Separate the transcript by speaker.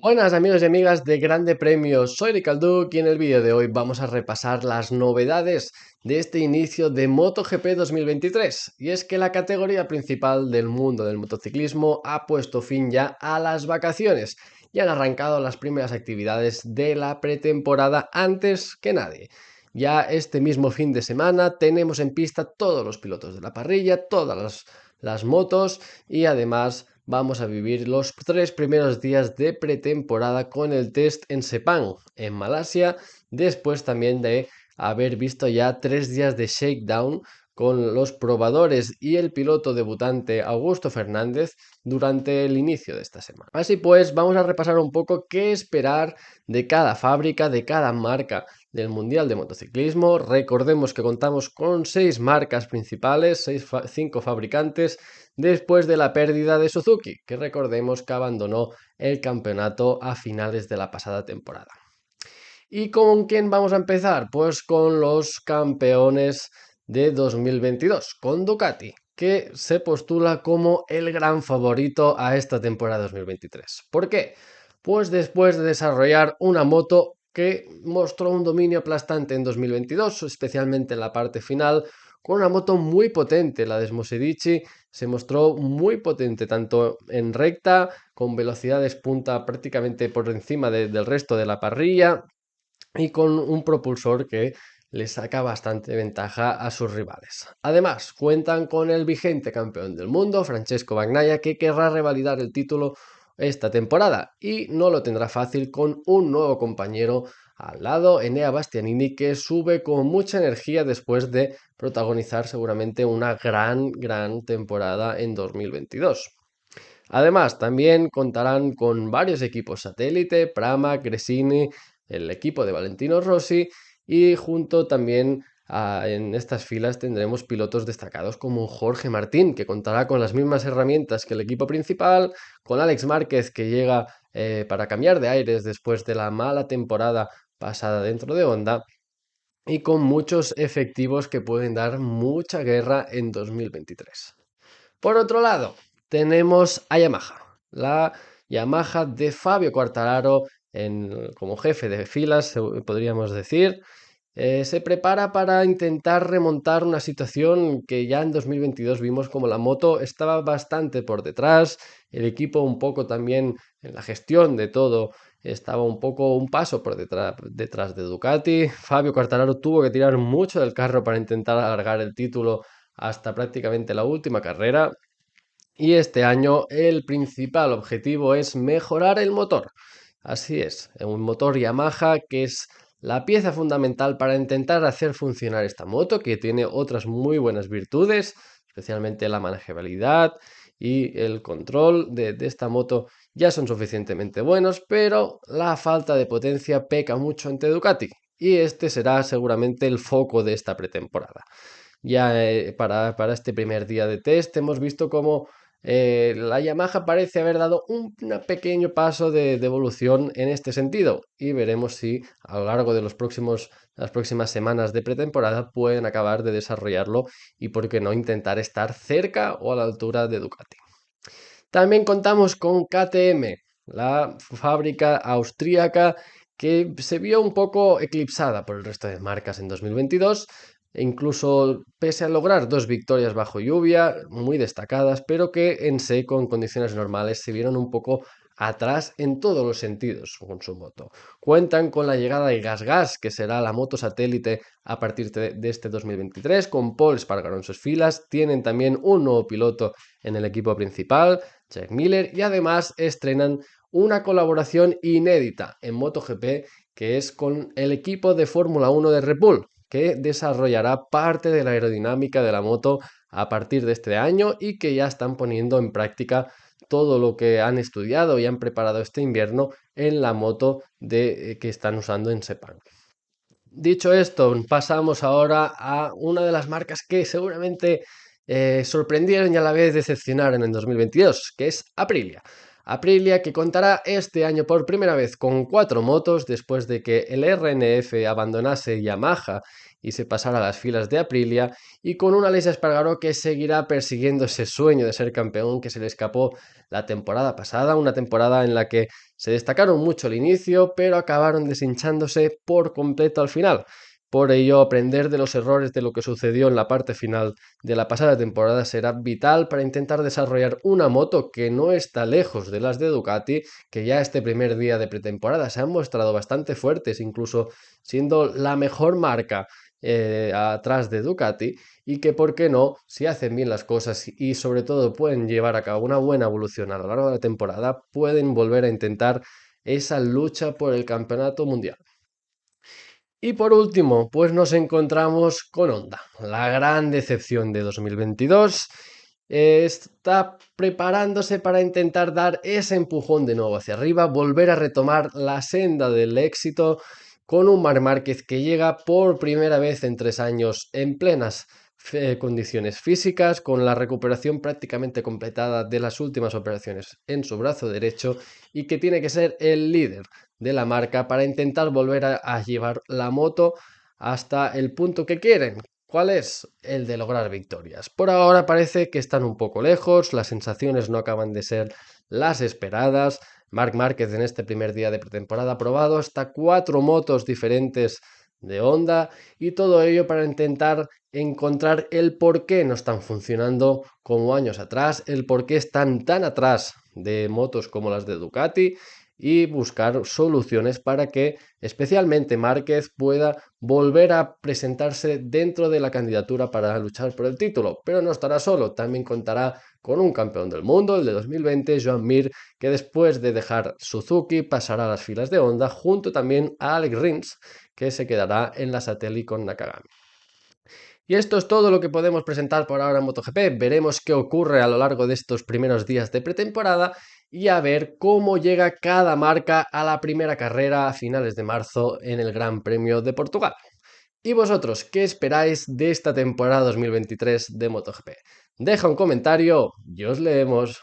Speaker 1: Buenas amigos y amigas de Grande Premio, soy Ricalduc y en el vídeo de hoy vamos a repasar las novedades de este inicio de MotoGP 2023 y es que la categoría principal del mundo del motociclismo ha puesto fin ya a las vacaciones y han arrancado las primeras actividades de la pretemporada antes que nadie. Ya este mismo fin de semana tenemos en pista todos los pilotos de la parrilla, todas las motos y además vamos a vivir los tres primeros días de pretemporada con el test en Sepang, en Malasia, después también de haber visto ya tres días de shakedown con los probadores y el piloto debutante Augusto Fernández durante el inicio de esta semana. Así pues, vamos a repasar un poco qué esperar de cada fábrica, de cada marca del Mundial de Motociclismo. Recordemos que contamos con seis marcas principales, seis cinco fabricantes, después de la pérdida de Suzuki, que recordemos que abandonó el campeonato a finales de la pasada temporada. ¿Y con quién vamos a empezar? Pues con los campeones de 2022 con Ducati, que se postula como el gran favorito a esta temporada 2023. ¿Por qué? Pues después de desarrollar una moto que mostró un dominio aplastante en 2022, especialmente en la parte final, con una moto muy potente, la de Smosedici se mostró muy potente, tanto en recta, con velocidades punta prácticamente por encima del resto de la parrilla, y con un propulsor que le saca bastante ventaja a sus rivales. Además, cuentan con el vigente campeón del mundo, Francesco Bagnaia, que querrá revalidar el título esta temporada y no lo tendrá fácil con un nuevo compañero al lado, Enea Bastianini, que sube con mucha energía después de protagonizar seguramente una gran, gran temporada en 2022. Además, también contarán con varios equipos satélite, Prama, Gresini, el equipo de Valentino Rossi y junto también en estas filas tendremos pilotos destacados como Jorge Martín, que contará con las mismas herramientas que el equipo principal, con Alex Márquez, que llega eh, para cambiar de aires después de la mala temporada pasada dentro de Honda, y con muchos efectivos que pueden dar mucha guerra en 2023. Por otro lado, tenemos a Yamaha, la Yamaha de Fabio Quartararo como jefe de filas, podríamos decir, eh, se prepara para intentar remontar una situación que ya en 2022 vimos como la moto estaba bastante por detrás, el equipo un poco también en la gestión de todo estaba un poco un paso por detrás, detrás de Ducati. Fabio Quartararo tuvo que tirar mucho del carro para intentar alargar el título hasta prácticamente la última carrera. Y este año el principal objetivo es mejorar el motor. Así es, un motor Yamaha que es la pieza fundamental para intentar hacer funcionar esta moto, que tiene otras muy buenas virtudes, especialmente la manejabilidad y el control de, esta moto ya son suficientemente buenos, pero la falta de potencia peca mucho ante Ducati y este será seguramente el foco de esta pretemporada. Ya eh, para, para este primer día de test hemos visto cómo eh, la Yamaha parece haber dado un, pequeño paso de, evolución en este sentido y veremos si a lo largo de las próximas semanas de pretemporada pueden acabar de desarrollarlo y por qué no intentar estar cerca o a la altura de Ducati. También contamos con KTM, la fábrica austríaca que se vio un poco eclipsada por el resto de marcas en 2022 e incluso pese a lograr dos victorias bajo lluvia, muy destacadas, pero que en seco, en condiciones normales, se vieron un poco atrás en todos los sentidos con su moto. Cuentan con la llegada de Gas Gas, que será la moto satélite a partir de, este 2023, con Paul Spargaro en sus filas. Tienen también un nuevo piloto en el equipo principal, Jack Miller, y además estrenan una colaboración inédita en MotoGP, que es con el equipo de Fórmula 1 de Red Bull, que desarrollará parte de la aerodinámica de la moto a partir de este año y que ya están poniendo en práctica todo lo que han estudiado y han preparado este invierno en la moto de, eh, que están usando en Sepang. Dicho esto, pasamos ahora a una de las marcas que seguramente eh, sorprendieron y a la vez decepcionaron en 2022, que es Aprilia. Aprilia que contará este año por primera vez con cuatro motos después de que el RNF abandonase Yamaha y se pasara a las filas de Aprilia y con una Aleix Espargaró que seguirá persiguiendo ese sueño de ser campeón que se le escapó la temporada pasada, una temporada en la que se destacaron mucho al inicio pero acabaron deshinchándose por completo al final. Por ello, aprender de los errores de lo que sucedió en la parte final de la pasada temporada será vital para intentar desarrollar una moto que no está lejos de las de Ducati, que ya este primer día de pretemporada se han mostrado bastante fuertes, incluso siendo la mejor marca eh, atrás de Ducati y que, por qué no, si hacen bien las cosas y sobre todo pueden llevar a cabo una buena evolución a lo largo de la temporada, pueden volver a intentar esa lucha por el campeonato mundial. Y por último, pues nos encontramos con Honda, la gran decepción de 2022. está preparándose para intentar dar ese empujón de nuevo hacia arriba, volver a retomar la senda del éxito con un Mar Márquez que llega por primera vez en tres años en plenas condiciones físicas, con la recuperación prácticamente completada de las últimas operaciones en su brazo derecho y que tiene que ser el líder de la marca para intentar volver a, llevar la moto hasta el punto que quieren. ¿Cuál es? El de lograr victorias. Por ahora parece que están un poco lejos, las sensaciones no acaban de ser las esperadas. Marc Márquez en este primer día de pretemporada ha probado hasta cuatro motos diferentes de Honda y todo ello para intentar encontrar el por qué no están funcionando como años atrás, el por qué están tan atrás de motos como las de Ducati y buscar soluciones para que especialmente Márquez pueda volver a presentarse dentro de la candidatura para luchar por el título. Pero no estará solo, también contará con un campeón del mundo, el de 2020, Joan Mir, que después de dejar Suzuki pasará a las filas de Honda, junto también a Alex Rins, que se quedará en la Satellite con Nakagami. Y esto es todo lo que podemos presentar por ahora en MotoGP. Veremos qué ocurre a lo largo de estos primeros días de pretemporada y a ver cómo llega cada marca a la primera carrera a finales de marzo en el Gran Premio de Portugal. ¿Y vosotros qué esperáis de esta temporada 2023 de MotoGP? Deja un comentario y os leemos.